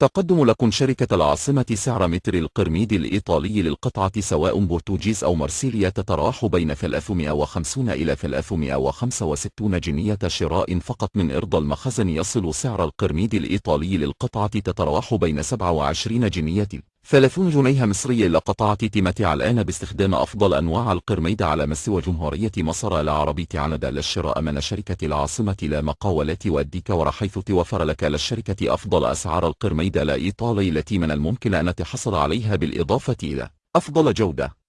تقدم لكم شركة العاصمة سعر متر القرميد الإيطالي للقطعة سواء بورتوجيز أو مرسيليا تتراوح بين 350 إلى 365 جنية شراء فقط من إرض المخزن يصل سعر القرميد الإيطالي للقطعة تتراوح بين 27 جنية. 30 جنيه مصرية لقطعة تمتع الآن باستخدام أفضل أنواع القرميد على مستوى جمهورية مصر العربية عند للشراء من شركة العاصمة لا مقاولات والديكور حيث توفر لك للشركة أفضل أسعار القرميد الإيطالي التي من الممكن أن تحصل عليها بالإضافة إلى أفضل جودة.